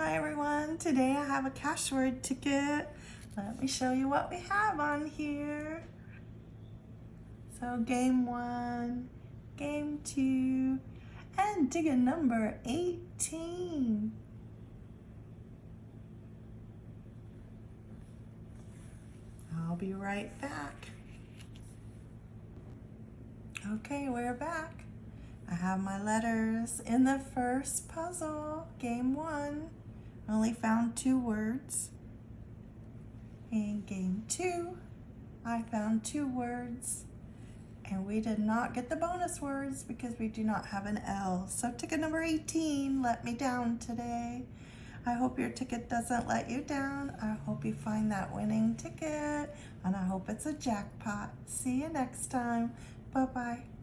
Hi everyone, today I have a cash word ticket. Let me show you what we have on here. So game one, game two, and ticket number 18. I'll be right back. Okay, we're back. I have my letters in the first puzzle, game one. Only found two words. In game two, I found two words. And we did not get the bonus words because we do not have an L. So ticket number 18 let me down today. I hope your ticket doesn't let you down. I hope you find that winning ticket and I hope it's a jackpot. See you next time. Bye-bye.